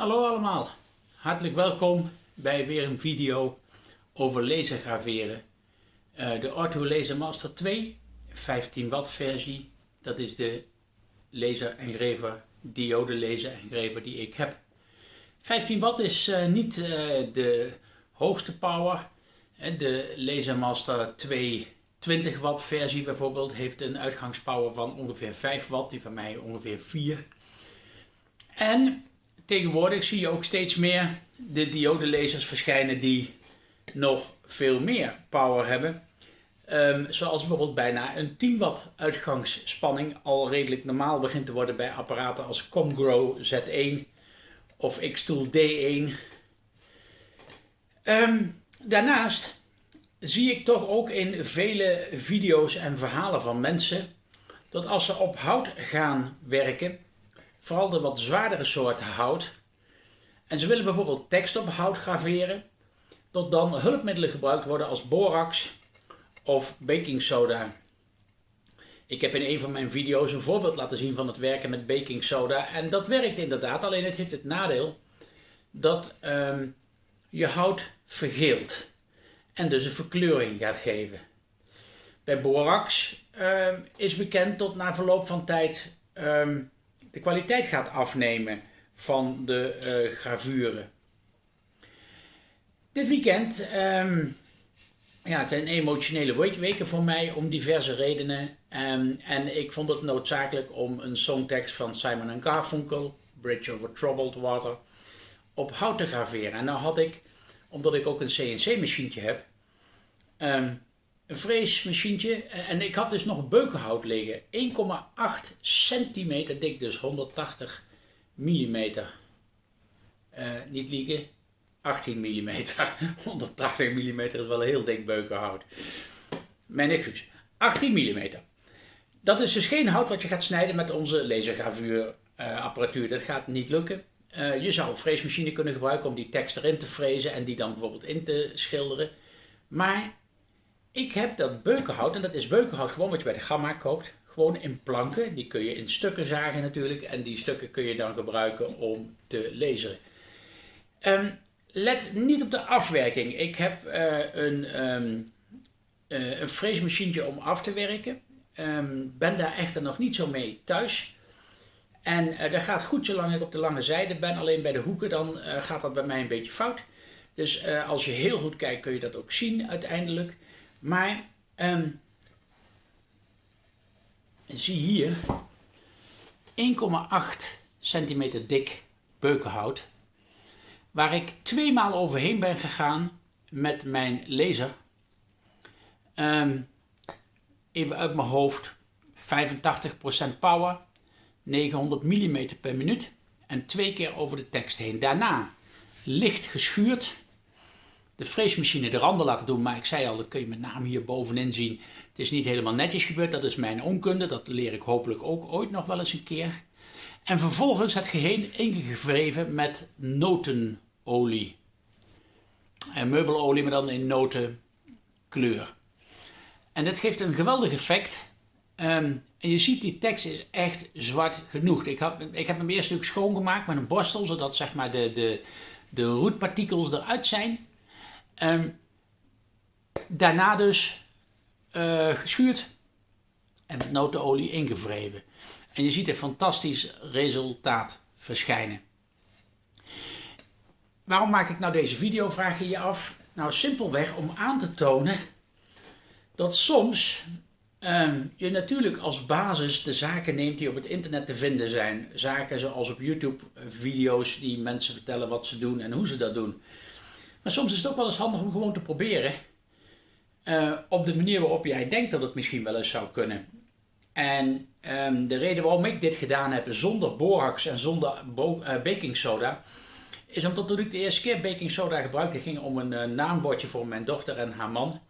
Hallo allemaal, hartelijk welkom bij weer een video over lasergraveren. Uh, de Ortho Laser Master 2, 15 watt versie, dat is de laser engraver, diode laser engraver die ik heb. 15 watt is uh, niet uh, de hoogste power. De Laser Master 2 20 watt versie bijvoorbeeld heeft een uitgangspower van ongeveer 5 watt, die van mij ongeveer 4. En tegenwoordig zie je ook steeds meer de diodelasers verschijnen die nog veel meer power hebben. Um, zoals bijvoorbeeld bijna een 10 watt uitgangsspanning al redelijk normaal begint te worden bij apparaten als Comgrow Z1 of Xtool D1. Um, daarnaast zie ik toch ook in vele video's en verhalen van mensen dat als ze op hout gaan werken, vooral de wat zwaardere soorten hout, en ze willen bijvoorbeeld tekst op hout graveren, dat dan hulpmiddelen gebruikt worden als borax of baking soda. Ik heb in een van mijn video's een voorbeeld laten zien van het werken met baking soda en dat werkt inderdaad, alleen het heeft het nadeel dat um, je hout vergeelt en dus een verkleuring gaat geven. Bij borax um, is bekend dat na verloop van tijd um, de kwaliteit gaat afnemen van de uh, gravuren. Dit weekend, um, ja, het zijn emotionele weken voor mij om diverse redenen. Um, en ik vond het noodzakelijk om een songtekst van Simon Garfunkel, Bridge over Troubled Water, op hout te graveren. En nou had ik, omdat ik ook een CNC-machientje heb, um, een freesmachientje. En ik had dus nog beukenhout liggen. 1,8 centimeter dik, dus 180 millimeter. Uh, niet liegen, 18 mm. 180 mm is wel heel dik beukenhout. Mijn excuus. 18 mm. Dat is dus geen hout wat je gaat snijden met onze lasergravuurapparatuur. Uh, dat gaat niet lukken. Je zou een freesmachine kunnen gebruiken om die tekst erin te frezen en die dan bijvoorbeeld in te schilderen. Maar ik heb dat beukenhout, en dat is beukenhout gewoon wat je bij de gamma koopt, gewoon in planken. Die kun je in stukken zagen natuurlijk en die stukken kun je dan gebruiken om te laseren. Um, let niet op de afwerking. Ik heb uh, een, um, een freesmachientje om af te werken. Um, ben daar echter nog niet zo mee thuis. En uh, dat gaat goed zolang ik op de lange zijde ben. Alleen bij de hoeken dan gaat dat bij mij een beetje fout. Dus als je heel goed kijkt kun je dat ook zien uiteindelijk. Maar um, zie hier 1,8 centimeter dik beukenhout. Waar ik twee maal overheen ben gegaan met mijn laser. Um, even uit mijn hoofd 85% power, 900 mm per minuut en twee keer over de tekst heen. Daarna licht geschuurd de freesmachine de randen laten doen. Maar ik zei al, dat kun je met name hier bovenin zien. Het is niet helemaal netjes gebeurd. Dat is mijn onkunde. Dat leer ik hopelijk ook ooit nog wel eens een keer. En vervolgens het geheel ingevreven met notenolie. En meubelolie, maar dan in notenkleur. En dit geeft een geweldig effect. Um, en je ziet, die tekst is echt zwart genoeg. Ik, heb, ik heb hem eerst natuurlijk schoongemaakt met een borstel, zodat zeg maar de, de, de roetpartikels eruit zijn. Um, daarna dus uh, geschuurd en met notenolie ingevreven. En je ziet een fantastisch resultaat verschijnen. Waarom maak ik nou deze video, vraag je je af? Nou, simpelweg om aan te tonen dat soms um, je natuurlijk als basis de zaken neemt die op het internet te vinden zijn. Zaken zoals op YouTube video's die mensen vertellen wat ze doen en hoe ze dat doen. Maar soms is het ook wel eens handig om gewoon te proberen. Uh, op de manier waarop jij denkt dat het misschien wel eens zou kunnen. En um, de reden waarom ik dit gedaan heb zonder borax en zonder uh, baking soda. Is omdat toen ik de eerste keer baking soda gebruikte ging om een uh, naambordje voor mijn dochter en haar man.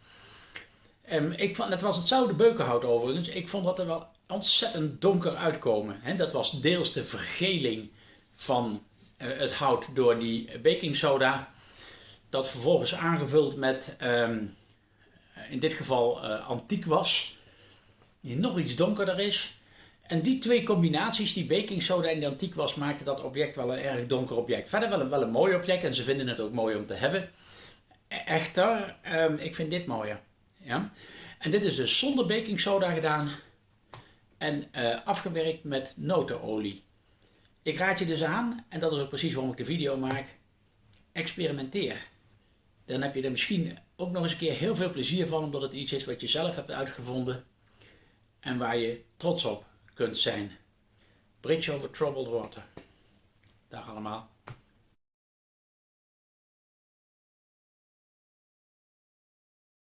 Um, ik vond, het was hetzelfde beukenhout overigens. Ik vond dat er wel ontzettend donker uitkomen. He, dat was deels de vergeling van het hout door die baking soda dat vervolgens aangevuld met, um, in dit geval uh, antiek was, die nog iets donkerder is. En die twee combinaties, die baking soda en die antiek was, maakten dat object wel een erg donker object. Verder wel een, wel een mooi object en ze vinden het ook mooi om te hebben. E- Echter, ehm, ik vind dit mooier. Ja? En dit is dus zonder baking soda gedaan en eh, afgewerkt met notenolie. Ik raad je dus aan, en dat is ook precies waarom ik de video maak, experimenteer. Dan heb je er misschien ook nog eens een keer heel veel plezier van, omdat het iets is wat je zelf hebt uitgevonden en waar je trots op kunt zijn. Bridge over troubled water. Dag allemaal.